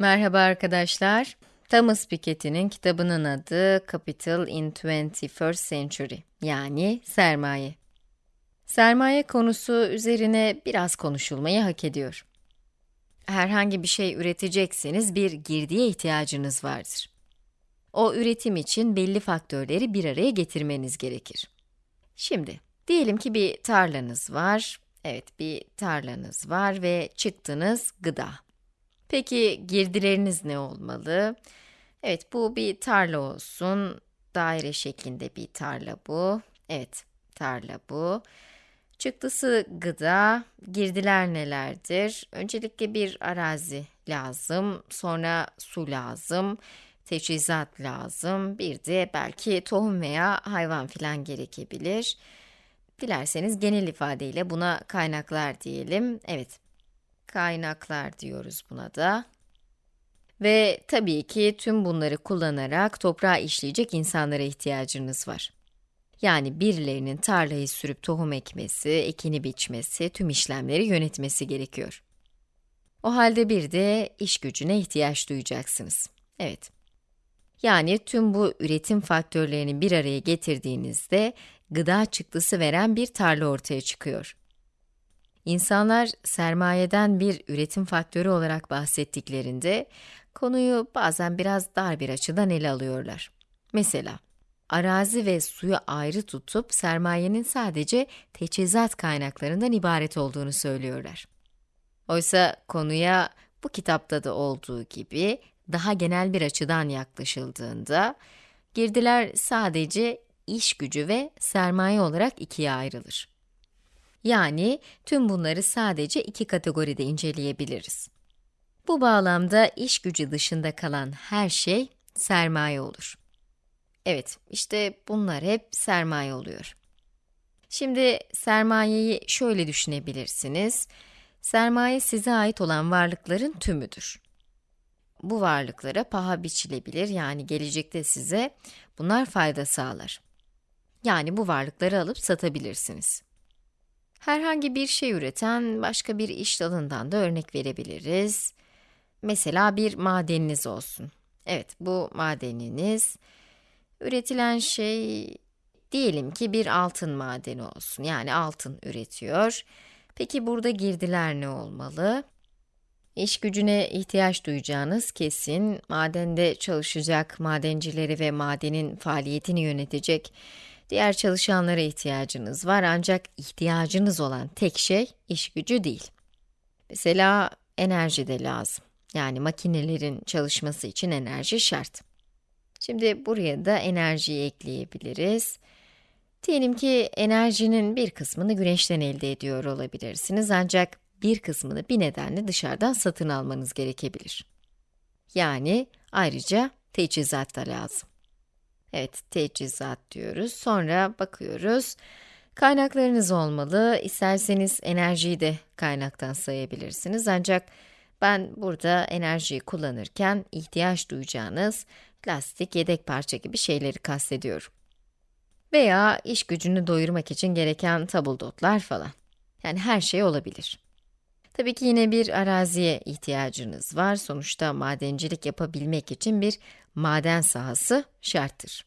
Merhaba arkadaşlar. Thomas Piketty'nin kitabının adı Capital in 21st Century, yani sermaye. Sermaye konusu üzerine biraz konuşulmayı hak ediyor. Herhangi bir şey üretecekseniz bir girdiye ihtiyacınız vardır. O üretim için belli faktörleri bir araya getirmeniz gerekir. Şimdi, diyelim ki bir tarlanız var, evet bir tarlanız var ve çıktınız gıda. Peki girdileriniz ne olmalı? Evet, bu bir tarla olsun. Daire şeklinde bir tarla bu. Evet, tarla bu. Çıktısı gıda, girdiler nelerdir? Öncelikle bir arazi lazım, sonra su lazım, teçhizat lazım, bir de belki tohum veya hayvan filan gerekebilir. Dilerseniz genel ifadeyle buna kaynaklar diyelim. Evet, kaynaklar diyoruz buna da. Ve tabii ki tüm bunları kullanarak toprağı işleyecek insanlara ihtiyacınız var. Yani birilerinin tarlayı sürüp tohum ekmesi, ekini biçmesi, tüm işlemleri yönetmesi gerekiyor. O halde bir de iş gücüne ihtiyaç duyacaksınız. Evet. Yani tüm bu üretim faktörlerini bir araya getirdiğinizde gıda çıktısı veren bir tarla ortaya çıkıyor. İnsanlar sermayeden bir üretim faktörü olarak bahsettiklerinde konuyu bazen biraz dar bir açıdan ele alıyorlar. Mesela, arazi ve suyu ayrı tutup sermayenin sadece teçhizat kaynaklarından ibaret olduğunu söylüyorlar. Oysa konuya bu kitapta da olduğu gibi daha genel bir açıdan yaklaşıldığında, girdiler sadece iş gücü ve sermaye olarak ikiye ayrılır. Yani tüm bunları sadece iki kategoride inceleyebiliriz. Bu bağlamda iş gücü dışında kalan her şey sermaye olur. Evet, işte bunlar hep sermaye oluyor. Şimdi sermayeyi şöyle düşünebilirsiniz. Sermaye size ait olan varlıkların tümüdür. Bu varlıklara paha biçilebilir, yani gelecekte size bunlar fayda sağlar. Yani bu varlıkları alıp satabilirsiniz. Herhangi bir şey üreten başka bir iş dalından da örnek verebiliriz. Mesela bir madeniniz olsun. Evet, bu madeniniz, üretilen şey, diyelim ki bir altın madeni olsun, yani altın üretiyor. Peki burada girdiler ne olmalı? İş gücüne ihtiyaç duyacağınız kesin, madende çalışacak madencileri ve madenin faaliyetini yönetecek diğer çalışanlara ihtiyacınız var ancak ihtiyacınız olan tek şey iş gücü değil. Mesela enerji de lazım. Yani makinelerin çalışması için enerji şart. Şimdi buraya da enerjiyi ekleyebiliriz. Diyelim ki enerjinin bir kısmını güneşten elde ediyor olabilirsiniz ancak bir kısmını bir nedenle dışarıdan satın almanız gerekebilir. Yani ayrıca teçhizat da lazım. Evet, teçhizat diyoruz. Sonra bakıyoruz. Kaynaklarınız olmalı. İsterseniz enerjiyi de kaynaktan sayabilirsiniz. Ancak ben burada enerjiyi kullanırken ihtiyaç duyacağınız plastik, yedek parça gibi şeyleri kastediyorum. Veya iş gücünü doyurmak için gereken tabuldotlar falan. Yani her şey olabilir. Tabii ki yine bir araziye ihtiyacınız var. Sonuçta madencilik yapabilmek için bir maden sahası şarttır.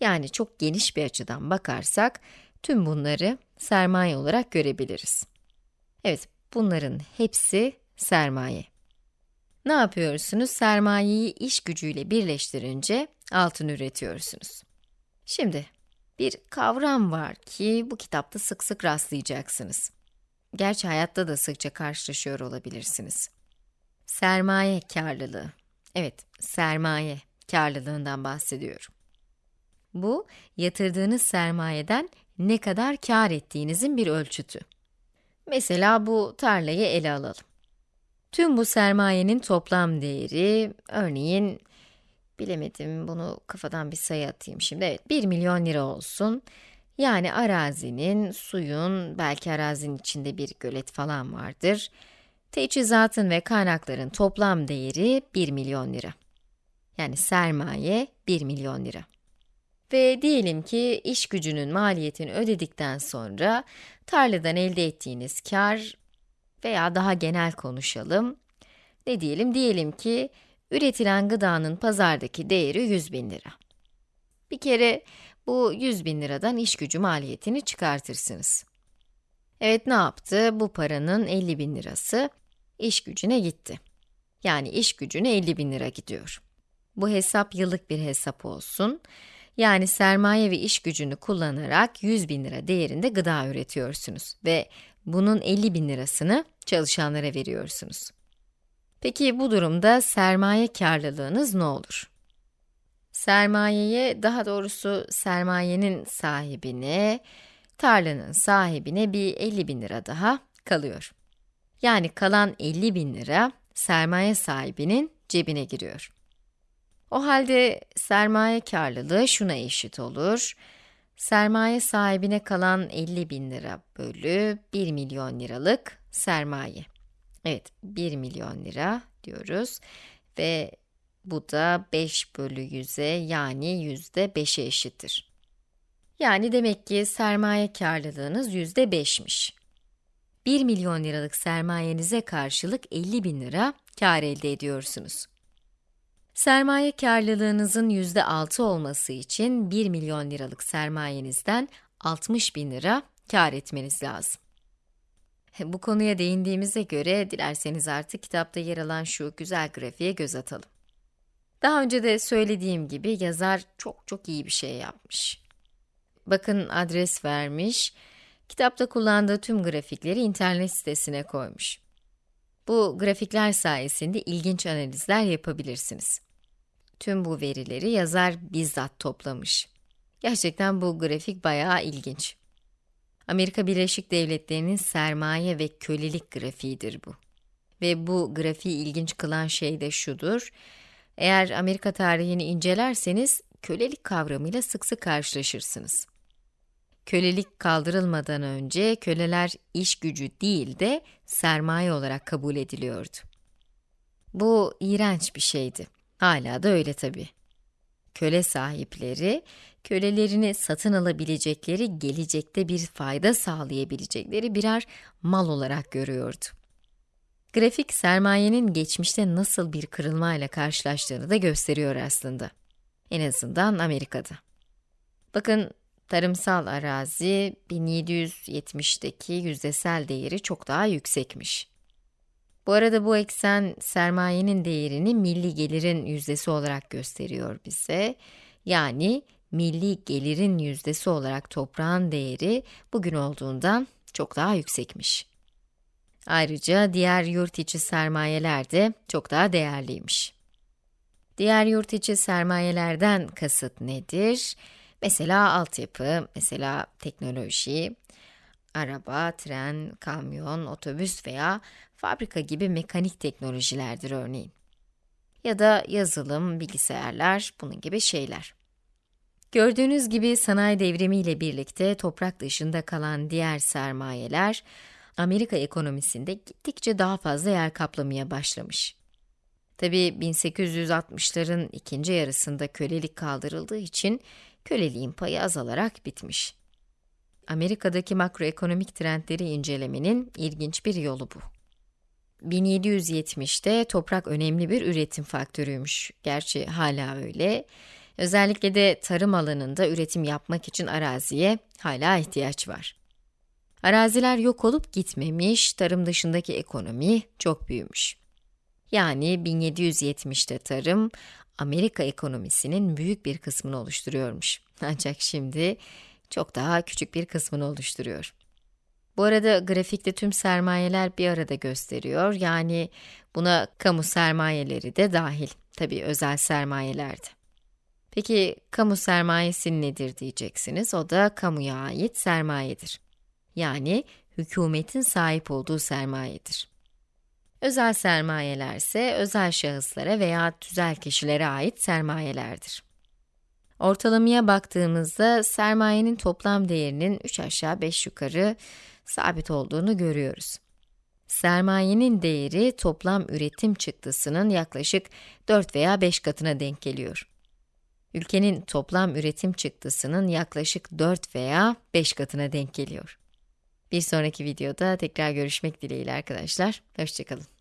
Yani çok geniş bir açıdan bakarsak, tüm bunları sermaye olarak görebiliriz. Evet, bunların hepsi sermaye. Ne yapıyorsunuz? Sermayeyi iş gücüyle birleştirince altın üretiyorsunuz. Şimdi, bir kavram var ki bu kitapta sık sık rastlayacaksınız. Gerçi hayatta da sıkça karşılaşıyor olabilirsiniz. Sermaye karlılığı. Evet, sermaye karlılığından bahsediyorum. Bu, yatırdığınız sermayeden ne kadar kar ettiğinizin bir ölçütü. Mesela bu tarlayı ele alalım. Tüm bu sermayenin toplam değeri, örneğin, bilemedim, bunu kafadan bir sayı atayım şimdi, evet, 1 milyon lira olsun. Yani arazinin, suyun, belki arazinin içinde bir gölet falan vardır. Teçhizatın ve kaynakların toplam değeri 1 milyon lira. Yani sermaye 1 milyon lira. Ve diyelim ki iş gücünün maliyetini ödedikten sonra tarladan elde ettiğiniz kar veya daha genel konuşalım, Ne diyelim? Diyelim ki üretilen gıdanın pazardaki değeri 100 bin lira. Bir kere bu 100 bin liradan iş gücü maliyetini çıkartırsınız. Evet ne yaptı? Bu paranın 50 bin lirası iş gücüne gitti. Yani iş gücüne 50 bin lira gidiyor. Bu hesap yıllık bir hesap olsun. Yani sermaye ve iş gücünü kullanarak 100 bin lira değerinde gıda üretiyorsunuz ve bunun 50 bin lirasını çalışanlara veriyorsunuz. Peki bu durumda sermaye karlılığınız ne olur? Sermayeye, daha doğrusu sermayenin sahibine, tarlanın sahibine bir 50 bin lira daha kalıyor. Yani kalan 50 bin lira sermaye sahibinin cebine giriyor. O halde sermaye karlılığı şuna eşit olur. Sermaye sahibine kalan 50 bin lira bölü 1 milyon liralık sermaye. Evet, 1 milyon lira diyoruz ve bu da 5 bölü 100'e yani yüzde 5'e eşittir. Yani demek ki sermaye karlılığınız yüzde 5'miş. 1 milyon liralık sermayenize karşılık 50 bin lira kar elde ediyorsunuz. Sermaye karlılığınızın yüzde 6 olması için 1 milyon liralık sermayenizden 60 bin lira kar etmeniz lazım. Bu konuya değindiğimize göre dilerseniz artık kitapta yer alan şu güzel grafiğe göz atalım. Daha önce de söylediğim gibi yazar çok çok iyi bir şey yapmış. Bakın adres vermiş, kitapta kullandığı tüm grafikleri internet sitesine koymuş. Bu grafikler sayesinde ilginç analizler yapabilirsiniz. Tüm bu verileri yazar bizzat toplamış. Gerçekten bu grafik bayağı ilginç. Amerika Birleşik Devletleri'nin sermaye ve kölelik grafiğidir bu. Ve bu grafiği ilginç kılan şey de şudur. Eğer Amerika tarihini incelerseniz, kölelik kavramıyla sık sık karşılaşırsınız. Kölelik kaldırılmadan önce köleler iş gücü değil de sermaye olarak kabul ediliyordu. Bu iğrenç bir şeydi. Hala da öyle tabii. Köle sahipleri, kölelerini satın alabilecekleri, gelecekte bir fayda sağlayabilecekleri birer mal olarak görüyordu. Grafik, sermayenin geçmişte nasıl bir kırılmayla karşılaştığını da gösteriyor aslında. En azından Amerika'da. Bakın, tarımsal arazi 1770'teki yüzdesel değeri çok daha yüksekmiş. Bu arada bu eksen sermayenin değerini milli gelirin yüzdesi olarak gösteriyor bize. Yani milli gelirin yüzdesi olarak toprağın değeri bugün olduğundan çok daha yüksekmiş. Ayrıca diğer yurt içi sermayeler de çok daha değerliymiş. Diğer yurt içi sermayelerden kasıt nedir? Mesela altyapı, mesela teknoloji, araba, tren, kamyon, otobüs veya fabrika gibi mekanik teknolojilerdir örneğin. Ya da yazılım, bilgisayarlar, bunun gibi şeyler. Gördüğünüz gibi sanayi devrimiyle birlikte toprak dışında kalan diğer sermayeler, Amerika ekonomisinde gittikçe daha fazla yer kaplamaya başlamış. Tabi 1860'ların ikinci yarısında kölelik kaldırıldığı için köleliğin payı azalarak bitmiş. Amerika'daki makroekonomik trendleri incelemenin ilginç bir yolu bu. 1770'te toprak önemli bir üretim faktörüymüş. Gerçi hala öyle. Özellikle de tarım alanında üretim yapmak için araziye hala ihtiyaç var. Araziler yok olup gitmemiş, tarım dışındaki ekonomi çok büyümüş. Yani 1770'te tarım, Amerika ekonomisinin büyük bir kısmını oluşturuyormuş. Ancak şimdi çok daha küçük bir kısmını oluşturuyor. Bu arada grafikte tüm sermayeler bir arada gösteriyor. Yani buna kamu sermayeleri de dahil. Tabii özel sermayeler de. Peki kamu sermayesi nedir diyeceksiniz. O da kamuya ait sermayedir. Yani hükümetin sahip olduğu sermayedir. Özel sermayeler ise özel şahıslara veya tüzel kişilere ait sermayelerdir. Ortalamaya baktığımızda sermayenin toplam değerinin 3 aşağı 5 yukarı sabit olduğunu görüyoruz. Sermayenin değeri toplam üretim çıktısının yaklaşık 4 veya 5 katına denk geliyor. Ülkenin toplam üretim çıktısının yaklaşık 4 veya 5 katına denk geliyor. Bir sonraki videoda tekrar görüşmek dileğiyle arkadaşlar. Hoşçakalın.